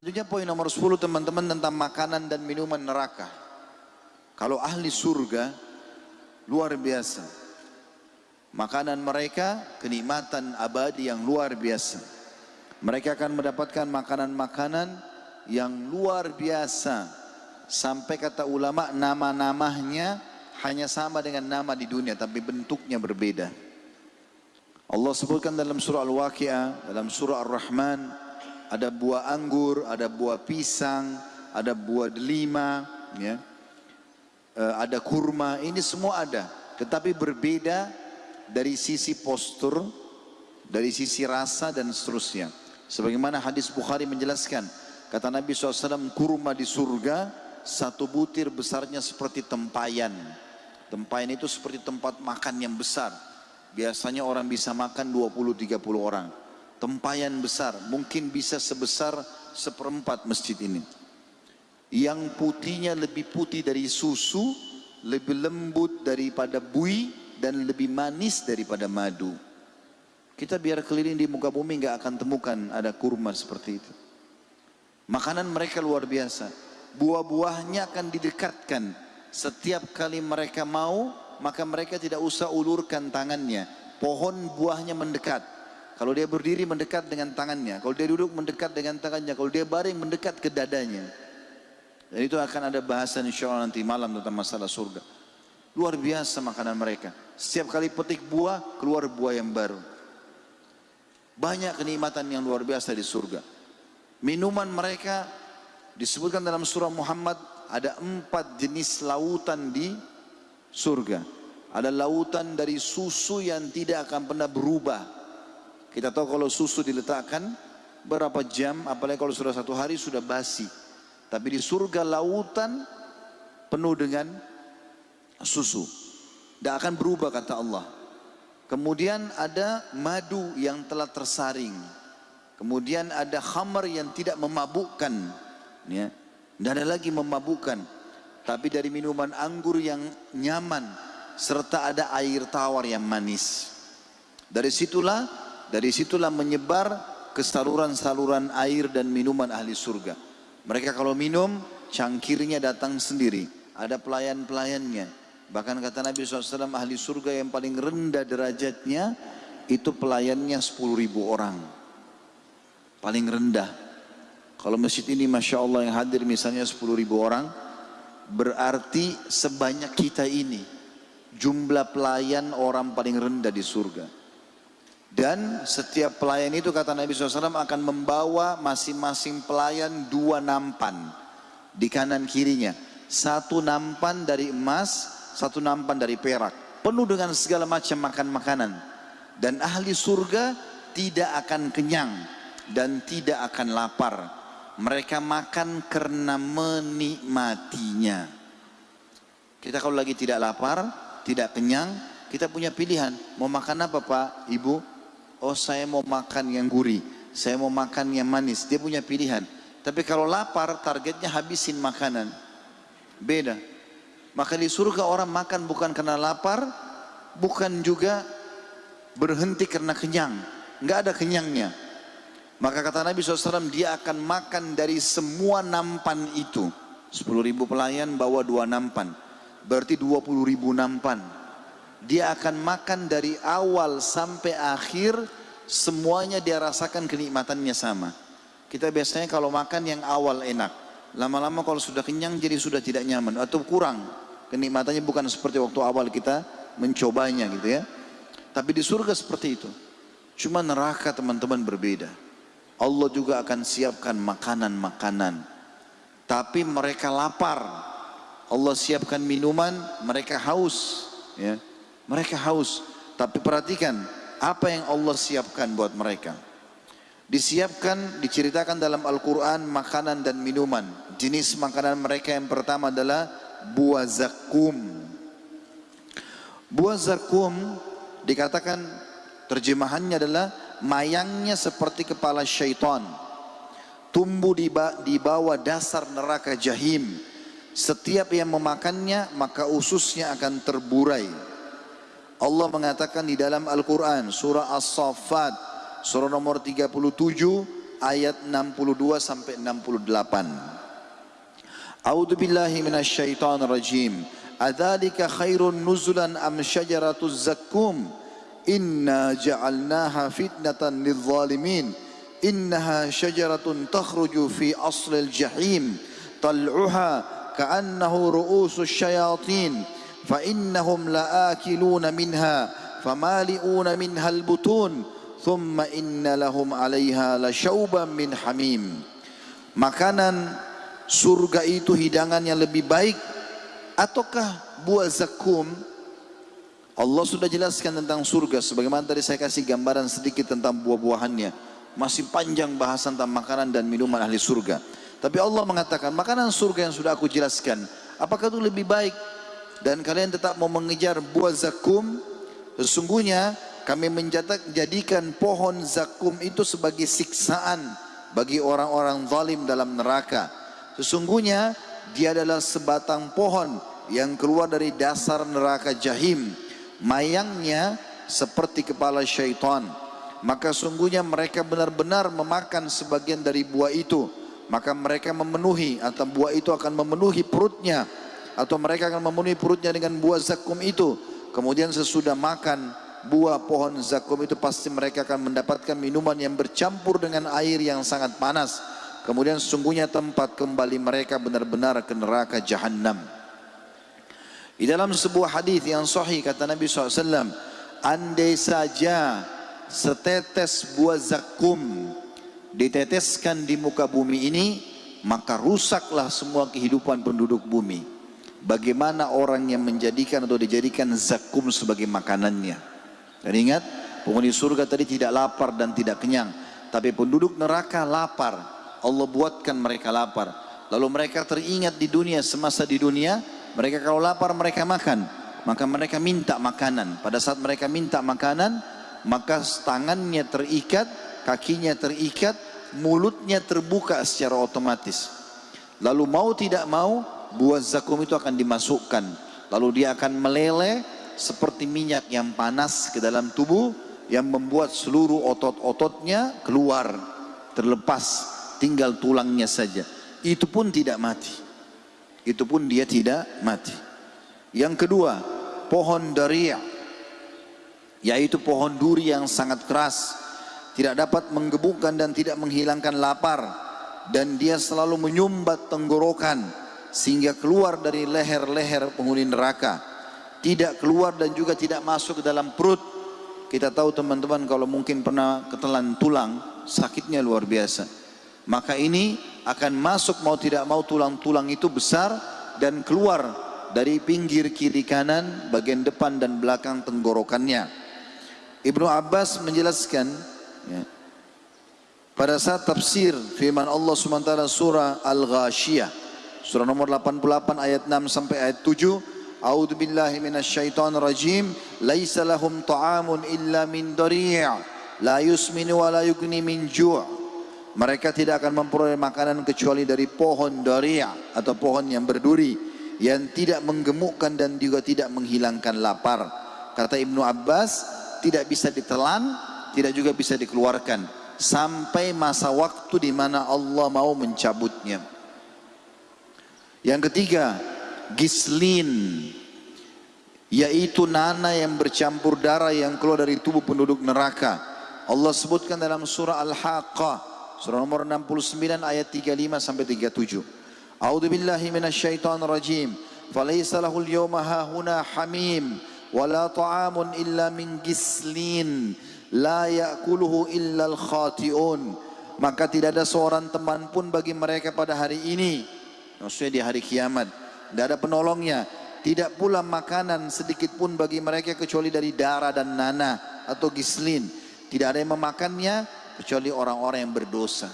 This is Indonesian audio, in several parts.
Selanjutnya poin nomor 10 teman-teman tentang makanan dan minuman neraka. Kalau ahli surga luar biasa. Makanan mereka kenikmatan abadi yang luar biasa. Mereka akan mendapatkan makanan-makanan yang luar biasa. Sampai kata ulama nama-namanya hanya sama dengan nama di dunia tapi bentuknya berbeda. Allah sebutkan dalam surah Al-Waqi'ah, dalam surah Ar-Rahman, ada buah anggur, ada buah pisang, ada buah delima, ya. E, ada kurma, ini semua ada. Tetapi berbeda dari sisi postur, dari sisi rasa dan seterusnya. Sebagaimana hadis Bukhari menjelaskan, kata Nabi SAW, kurma di surga, satu butir besarnya seperti tempayan. Tempayan itu seperti tempat makan yang besar. Biasanya orang bisa makan 20-30 orang tempayan besar, mungkin bisa sebesar seperempat masjid ini. Yang putihnya lebih putih dari susu, lebih lembut daripada bui, dan lebih manis daripada madu. Kita biar keliling di muka bumi nggak akan temukan ada kurma seperti itu. Makanan mereka luar biasa. Buah-buahnya akan didekatkan. Setiap kali mereka mau, maka mereka tidak usah ulurkan tangannya. Pohon buahnya mendekat kalau dia berdiri mendekat dengan tangannya, kalau dia duduk mendekat dengan tangannya, kalau dia baring mendekat ke dadanya. Dan itu akan ada bahasan insya Allah nanti malam tentang masalah surga. Luar biasa makanan mereka. Setiap kali petik buah, keluar buah yang baru. Banyak kenikmatan yang luar biasa di surga. Minuman mereka disebutkan dalam surah Muhammad ada empat jenis lautan di surga. Ada lautan dari susu yang tidak akan pernah berubah kita tahu kalau susu diletakkan berapa jam, apalagi kalau sudah satu hari sudah basi. Tapi di surga lautan penuh dengan susu. Tidak akan berubah kata Allah. Kemudian ada madu yang telah tersaring. Kemudian ada khamar yang tidak memabukkan. Ya. Tidak ada lagi memabukkan. Tapi dari minuman anggur yang nyaman. Serta ada air tawar yang manis. Dari situlah dari situlah menyebar ke saluran-saluran air dan minuman ahli surga. Mereka kalau minum, cangkirnya datang sendiri. Ada pelayan-pelayannya. Bahkan kata Nabi SAW, ahli surga yang paling rendah derajatnya, itu pelayannya 10 ribu orang. Paling rendah. Kalau masjid ini Masya Allah yang hadir misalnya 10 ribu orang, berarti sebanyak kita ini, jumlah pelayan orang paling rendah di surga. Dan setiap pelayan itu kata Nabi SAW akan membawa masing-masing pelayan dua nampan di kanan kirinya. Satu nampan dari emas, satu nampan dari perak. Penuh dengan segala macam makan makanan. Dan ahli surga tidak akan kenyang dan tidak akan lapar. Mereka makan karena menikmatinya. Kita kalau lagi tidak lapar, tidak kenyang, kita punya pilihan. Mau makan apa Pak, Ibu? Oh saya mau makan yang gurih, saya mau makan yang manis. Dia punya pilihan. Tapi kalau lapar, targetnya habisin makanan. Beda. Maka di surga orang makan bukan karena lapar, bukan juga berhenti karena kenyang. Enggak ada kenyangnya. Maka kata Nabi SAW, dia akan makan dari semua nampan itu. 10 ribu pelayan bawa dua nampan. Berarti 20 ribu nampan dia akan makan dari awal sampai akhir semuanya dia rasakan kenikmatannya sama. Kita biasanya kalau makan yang awal enak lama-lama kalau sudah kenyang jadi sudah tidak nyaman atau kurang. Kenikmatannya bukan seperti waktu awal kita mencobanya gitu ya. Tapi di surga seperti itu. Cuma neraka teman-teman berbeda. Allah juga akan siapkan makanan-makanan. Tapi mereka lapar. Allah siapkan minuman mereka haus ya mereka haus. Tapi perhatikan apa yang Allah siapkan buat mereka. Disiapkan, diceritakan dalam Al-Quran makanan dan minuman. Jenis makanan mereka yang pertama adalah buah zakum. Buah zakum dikatakan terjemahannya adalah mayangnya seperti kepala syaitan. Tumbuh di, di bawah dasar neraka jahim. Setiap yang memakannya maka ususnya akan terburai Allah mengatakan di dalam Al-Quran surah As-Saffat surah nomor 37 ayat 62 sampai 68. A'udzu billahi minasyaitonir rajim. Adzalika khairun nuzulan am syajaratuz zakkum? Inna ja'alnaha fitnatan lidh-dhalimin. Innaha syajaratun takhruju fi aslil jahim. Tal'uha ka'annahu ru'usus syayatin. Innahum la'akiluna minha famali'una minha al-butun. Thumma inna lahum 'alaiha lasyauban min hamim. Makanan surga itu hidangan yang lebih baik ataukah buah zakum Allah sudah jelaskan tentang surga sebagaimana tadi saya kasih gambaran sedikit tentang buah-buahannya masih panjang bahasan tentang makanan dan minuman ahli surga tapi Allah mengatakan makanan surga yang sudah aku jelaskan apakah itu lebih baik dan kalian tetap mau mengejar buah zakum sesungguhnya kami menjadikan pohon zakum itu sebagai siksaan bagi orang-orang zalim dalam neraka. Sesungguhnya dia adalah sebatang pohon yang keluar dari dasar neraka jahim. Mayangnya seperti kepala syaitan. Maka sungguhnya mereka benar-benar memakan sebagian dari buah itu. Maka mereka memenuhi atau buah itu akan memenuhi perutnya atau mereka akan memenuhi perutnya dengan buah zakum itu. Kemudian sesudah makan buah pohon zakum itu pasti mereka akan mendapatkan minuman yang bercampur dengan air yang sangat panas. Kemudian sesungguhnya tempat kembali mereka benar-benar ke neraka jahannam. Di dalam sebuah hadis yang sahih kata Nabi SAW, andai saja setetes buah zakum diteteskan di muka bumi ini, maka rusaklah semua kehidupan penduduk bumi. Bagaimana orang yang menjadikan atau dijadikan zakum sebagai makanannya. Dan ingat, penghuni surga tadi tidak lapar dan tidak kenyang. Tapi penduduk neraka lapar. Allah buatkan mereka lapar. Lalu mereka teringat di dunia, semasa di dunia, mereka kalau lapar mereka makan. Maka mereka minta makanan. Pada saat mereka minta makanan, maka tangannya terikat, kakinya terikat, mulutnya terbuka secara otomatis. Lalu mau tidak mau, buah zakum itu akan dimasukkan. Lalu dia akan meleleh seperti minyak yang panas ke dalam tubuh yang membuat seluruh otot-ototnya keluar, terlepas, tinggal tulangnya saja. Itu pun tidak mati itu pun dia tidak mati. Yang kedua, pohon daria, yaitu pohon duri yang sangat keras, tidak dapat menggebukkan dan tidak menghilangkan lapar, dan dia selalu menyumbat tenggorokan sehingga keluar dari leher-leher penghuni neraka, tidak keluar dan juga tidak masuk ke dalam perut. Kita tahu teman-teman kalau mungkin pernah ketelan tulang, sakitnya luar biasa. Maka ini akan masuk mau tidak mau tulang-tulang itu besar dan keluar dari pinggir kiri kanan bagian depan dan belakang tenggorokannya Ibnu Abbas menjelaskan ya, pada saat tafsir firman Allah SWT surah Al-Ghashiyah surah nomor 88 ayat 6 sampai ayat 7 A'udzu billahi minasyaitonir rajim laisa lahum ta'amun illa min dari' la yusminu wa la yughni min ju' Mereka tidak akan memperoleh makanan kecuali dari pohon doria atau pohon yang berduri yang tidak menggemukkan dan juga tidak menghilangkan lapar. Kata Ibnu Abbas, tidak bisa ditelan, tidak juga bisa dikeluarkan. Sampai masa waktu di mana Allah mau mencabutnya. Yang ketiga, gislin yaitu nana yang bercampur darah yang keluar dari tubuh penduduk neraka. Allah sebutkan dalam surah Al-Haqqah Surah nomor 69 ayat 35 sampai 37. A'udzu billahi minasyaitonir rajim. Falaysa lahul yawma hahuna hamim wala ta'amun illa min gislin la ya'kuluhu illa al-khati'un. Maka tidak ada seorang teman pun bagi mereka pada hari ini. Maksudnya di hari kiamat. Tidak ada penolongnya. Tidak pula makanan sedikit pun bagi mereka kecuali dari darah dan nanah atau gislin. Tidak ada yang memakannya kecuali orang-orang yang berdosa.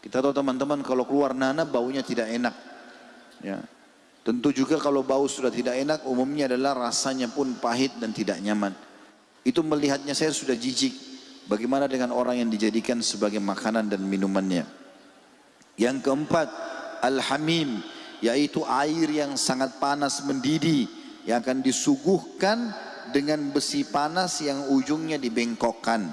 Kita tahu teman-teman kalau keluar nanah baunya tidak enak. Ya. Tentu juga kalau bau sudah tidak enak umumnya adalah rasanya pun pahit dan tidak nyaman. Itu melihatnya saya sudah jijik. Bagaimana dengan orang yang dijadikan sebagai makanan dan minumannya. Yang keempat, al-hamim yaitu air yang sangat panas mendidih yang akan disuguhkan dengan besi panas yang ujungnya dibengkokkan.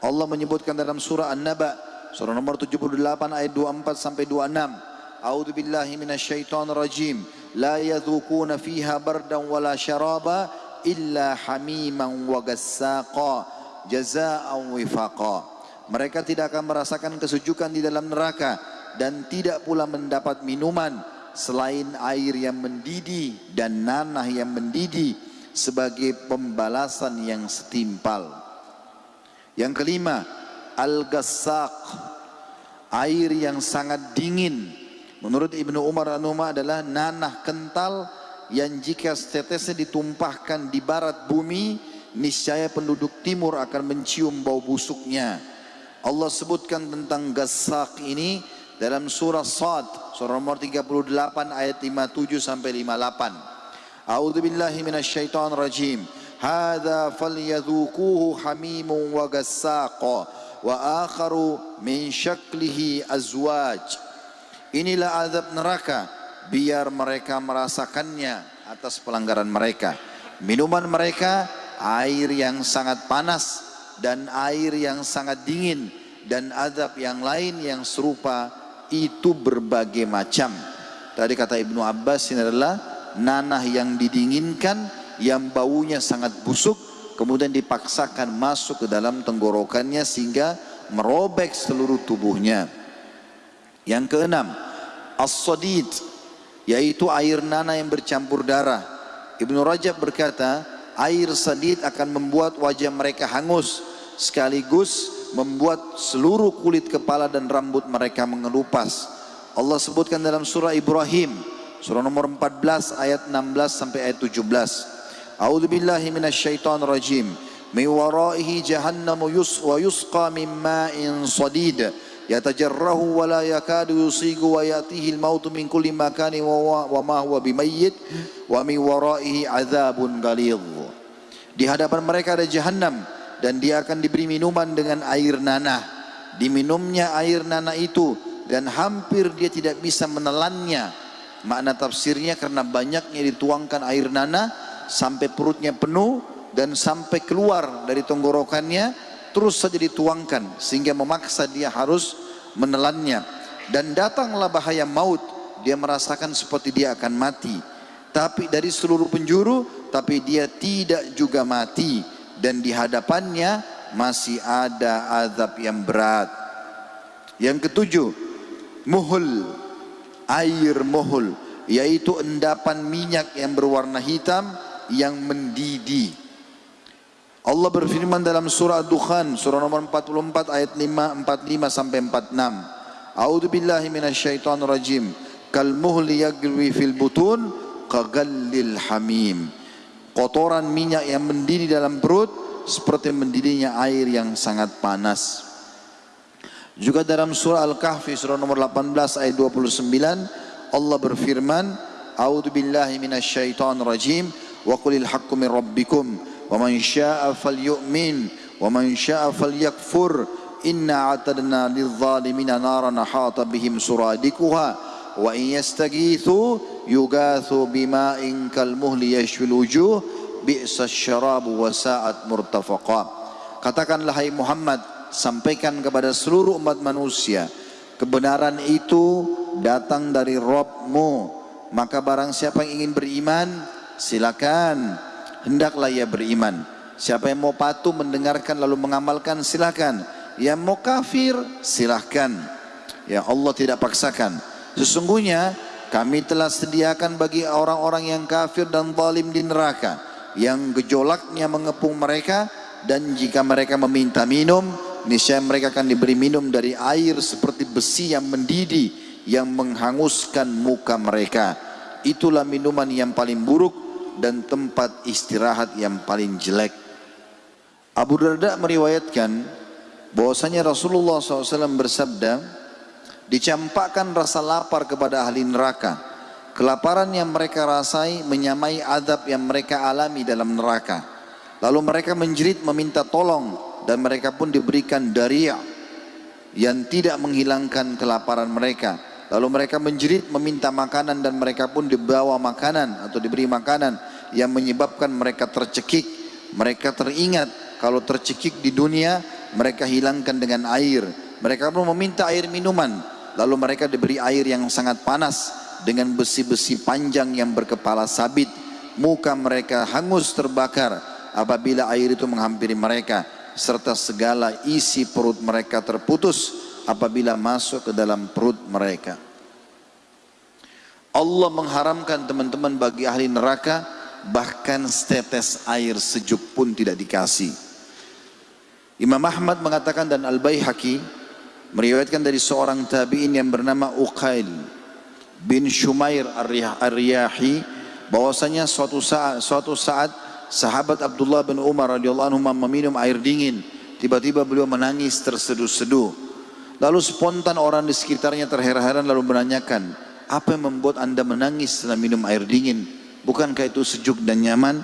Allah menyebutkan dalam surah An-Naba surah nomor 78 ayat 24 sampai 26. A'udzu billahi minasyaitonir rajim. La yadhukuna fiha bardan wala syaraba illa hamiman wa gassaqa jazaa'an wifaqa. Mereka tidak akan merasakan kesejukan di dalam neraka dan tidak pula mendapat minuman selain air yang mendidih dan nanah yang mendidih sebagai pembalasan yang setimpal. Yang kelima, al-gassaq, air yang sangat dingin Menurut Ibnu Umar Anuma adalah nanah kental yang jika setetesnya ditumpahkan di barat bumi, niscaya penduduk timur akan mencium bau busuknya. Allah sebutkan tentang gasak ini dalam surah Sad, surah nomor 38 ayat 57 sampai 58. A'udzu billahi minasyaitonir rajim. Hadza falyadhuquhu hamimun wa gassaq wa akharu min syaklihi azwaj. Inilah azab neraka biar mereka merasakannya atas pelanggaran mereka. Minuman mereka air yang sangat panas dan air yang sangat dingin dan azab yang lain yang serupa itu berbagai macam. Tadi kata Ibnu Abbas ini adalah nanah yang didinginkan yang baunya sangat busuk kemudian dipaksakan masuk ke dalam tenggorokannya sehingga merobek seluruh tubuhnya. Yang keenam, as-sadid yaitu air nanah yang bercampur darah. Ibnu Rajab berkata, air sadid akan membuat wajah mereka hangus sekaligus membuat seluruh kulit kepala dan rambut mereka mengelupas. Allah sebutkan dalam surah Ibrahim, surah nomor 14 ayat 16 sampai ayat 17. A'udzu billahi minasyaitonir rajim. Min waraihi jahannamu yus wa yusqa min ma'in sadid. Yatajarrahu wa la yakadu yusigu wa yatihi al-maut min kulli makani wa, wa ma huwa bimayyit wa min waraihi azabun ghalidh. Di hadapan mereka ada jahannam dan dia akan diberi minuman dengan air nanah. Diminumnya air nanah itu dan hampir dia tidak bisa menelannya. Makna tafsirnya karena banyaknya dituangkan air nanah sampai perutnya penuh dan sampai keluar dari tenggorokannya terus saja dituangkan sehingga memaksa dia harus menelannya dan datanglah bahaya maut dia merasakan seperti dia akan mati tapi dari seluruh penjuru tapi dia tidak juga mati dan di hadapannya masih ada azab yang berat yang ketujuh muhul air muhul yaitu endapan minyak yang berwarna hitam yang mendidih Allah berfirman dalam surah Dukhan surah nomor 44 ayat 5 45 sampai 46. A'udzu billahi minasyaitonir rajim. Kal muhli yagwi fil butun kagallil hamim kotoran minyak yang mendidih dalam perut seperti mendidihnya air yang sangat panas. Juga dalam surah Al-Kahfi surah nomor 18 ayat 29 Allah berfirman, "A'udzu billahi minasyaitonir rajim wa qulil haqqu min rabbikum. Wa man syaa'a falyu'min. Wa man syaa'a falyakfur. Inna a'tadna lidh-dhalimina naran ahata bihim suradikuha. Wa in yastaghithu yugathu bima'in kalmuhli yashfil wujuh bi'sa syarabu wa sa'at murtafaqa. Katakanlah hai Muhammad sampaikan kepada seluruh umat manusia kebenaran itu datang dari Rabbmu. Maka barang siapa yang ingin beriman silakan. Hendaklah ia beriman. Siapa yang mau patuh mendengarkan lalu mengamalkan silakan. Yang mau kafir silahkan ya Allah tidak paksakan. Sesungguhnya kami telah sediakan bagi orang-orang yang kafir dan zalim di neraka. Yang gejolaknya mengepung mereka dan jika mereka meminta minum, niscaya mereka akan diberi minum dari air seperti besi yang mendidih yang menghanguskan muka mereka. Itulah minuman yang paling buruk dan tempat istirahat yang paling jelek. Abu Darda meriwayatkan bahwasanya Rasulullah SAW bersabda, dicampakkan rasa lapar kepada ahli neraka. Kelaparan yang mereka rasai menyamai adab yang mereka alami dalam neraka. Lalu mereka menjerit meminta tolong dan mereka pun diberikan daria yang tidak menghilangkan kelaparan mereka. Lalu mereka menjerit meminta makanan dan mereka pun dibawa makanan atau diberi makanan yang menyebabkan mereka tercekik. Mereka teringat kalau tercekik di dunia mereka hilangkan dengan air. Mereka pun meminta air minuman. Lalu mereka diberi air yang sangat panas dengan besi-besi panjang yang berkepala sabit. Muka mereka hangus terbakar apabila air itu menghampiri mereka. Serta segala isi perut mereka terputus apabila masuk ke dalam perut mereka. Allah mengharamkan teman-teman bagi ahli neraka bahkan setetes air sejuk pun tidak dikasih. Imam Ahmad mengatakan dan Al-Baihaqi meriwayatkan dari seorang tabi'in yang bernama Uqail bin Shumair Ar-Riyahi bahwasanya suatu saat suatu saat sahabat Abdullah bin Umar radhiyallahu anhu meminum air dingin. Tiba-tiba beliau menangis terseduh-seduh. Lalu spontan orang di sekitarnya terheran-heran lalu menanyakan apa yang membuat anda menangis setelah minum air dingin? Bukankah itu sejuk dan nyaman?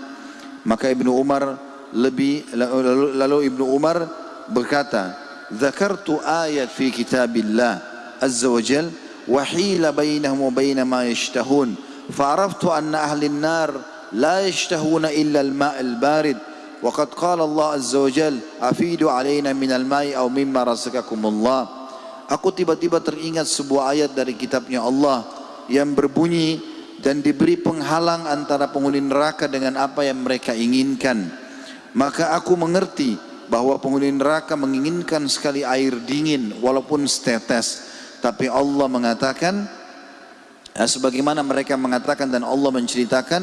Maka Ibnu Umar lebih lalu, lalu Ibnu Umar berkata fi kitabillah azza wa jal wa hila bainahum wa bain ma yashtahun fa'araftu anna ahli an-nar la yashtahuna illa al-ma' al-barid وقد قال الله عز وجل أفيدوا علينا من الماء أو مما رزقكم الله Aku tiba-tiba teringat sebuah ayat dari kitabnya Allah yang berbunyi dan diberi penghalang antara penghuni neraka dengan apa yang mereka inginkan. Maka aku mengerti bahwa penghuni neraka menginginkan sekali air dingin walaupun setetes. Tapi Allah mengatakan, ya, sebagaimana mereka mengatakan dan Allah menceritakan,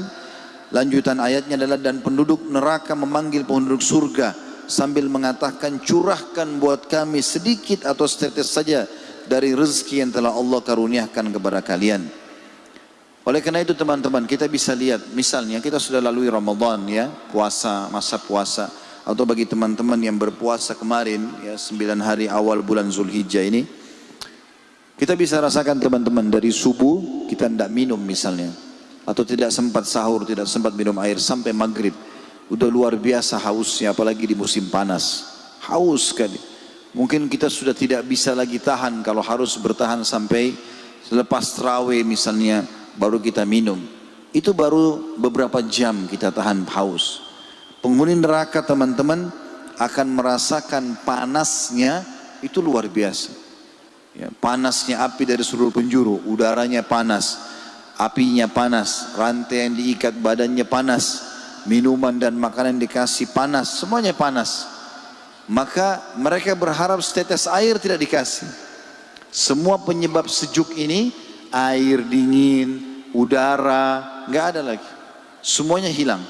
lanjutan ayatnya adalah dan penduduk neraka memanggil penduduk surga sambil mengatakan curahkan buat kami sedikit atau setetes saja dari rezeki yang telah Allah karuniakan kepada kalian. Oleh karena itu teman-teman kita bisa lihat misalnya kita sudah lalui Ramadan ya puasa masa puasa atau bagi teman-teman yang berpuasa kemarin ya 9 hari awal bulan Zulhijjah ini kita bisa rasakan teman-teman dari subuh kita tidak minum misalnya atau tidak sempat sahur tidak sempat minum air sampai maghrib Udah luar biasa hausnya apalagi di musim panas. Haus sekali. Mungkin kita sudah tidak bisa lagi tahan kalau harus bertahan sampai selepas terawih misalnya baru kita minum. Itu baru beberapa jam kita tahan haus. Penghuni neraka teman-teman akan merasakan panasnya itu luar biasa. Ya, panasnya api dari seluruh penjuru, udaranya panas, apinya panas, rantai yang diikat badannya panas, minuman dan makanan dikasih panas, semuanya panas. Maka mereka berharap setetes air tidak dikasih. Semua penyebab sejuk ini, air dingin, udara, nggak ada lagi. Semuanya hilang.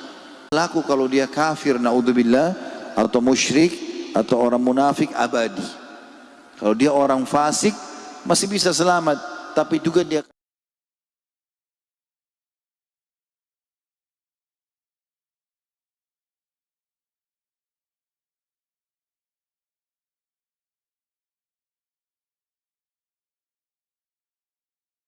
Laku kalau dia kafir, naudzubillah, atau musyrik, atau orang munafik abadi. Kalau dia orang fasik, masih bisa selamat. Tapi juga dia